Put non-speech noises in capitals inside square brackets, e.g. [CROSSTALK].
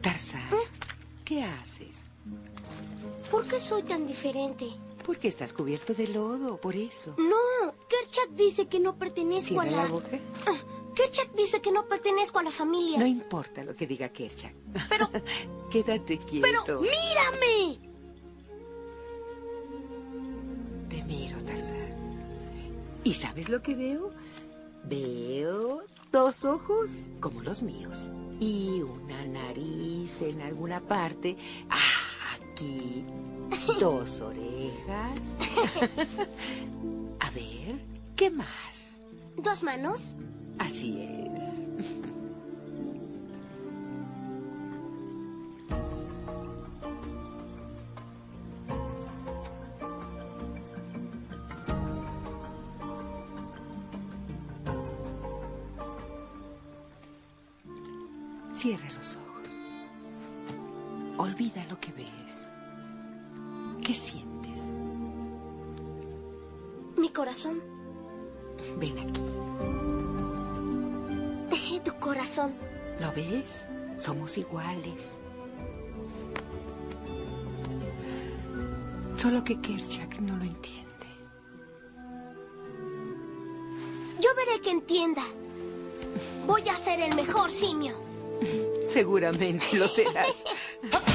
Tarzán, ¿qué haces? ¿Por qué soy tan diferente? Porque estás cubierto de lodo, por eso. No, Kerchak dice que no pertenezco a la... la boca. Ah, Kerchak dice que no pertenezco a la familia. No importa lo que diga Kerchak. Pero, [LAUGHS] Quédate quieto. pero, mírame. ¿Y sabes lo que veo? Veo dos ojos como los míos. Y una nariz en alguna parte. Ah, aquí. [LAUGHS] Dos orejas. [LAUGHS] A ver, ¿qué más? ¿Dos manos? Así es. Cierra los ojos. Olvida lo que ves. ¿Qué sientes? Mi corazón. Ven aquí. Tu corazón. ¿Lo ves? Somos iguales. Solo que Kerchak no lo entiende. Yo veré que entienda. Voy a ser el mejor simio. Seguramente lo serás. [LAUGHS]